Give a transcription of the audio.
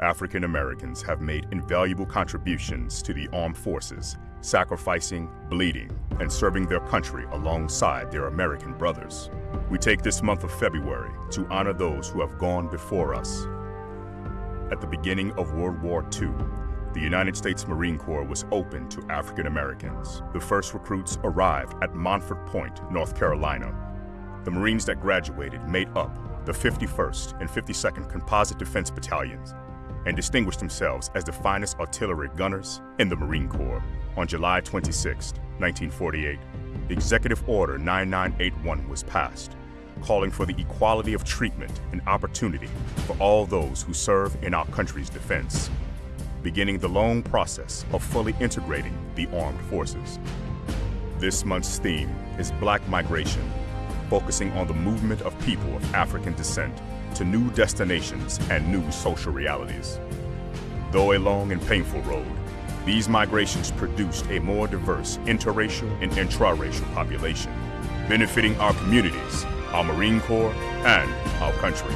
African Americans have made invaluable contributions to the armed forces, sacrificing, bleeding, and serving their country alongside their American brothers. We take this month of February to honor those who have gone before us. At the beginning of World War II, the United States Marine Corps was open to African Americans. The first recruits arrived at Montford Point, North Carolina. The Marines that graduated made up the 51st and 52nd Composite Defense Battalions and distinguished themselves as the finest artillery gunners in the Marine Corps. On July 26, 1948, Executive Order 9981 was passed, calling for the equality of treatment and opportunity for all those who serve in our country's defense, beginning the long process of fully integrating the armed forces. This month's theme is Black Migration, focusing on the movement of people of African descent to new destinations and new social realities. Though a long and painful road, these migrations produced a more diverse interracial and intraracial population, benefiting our communities, our Marine Corps, and our country.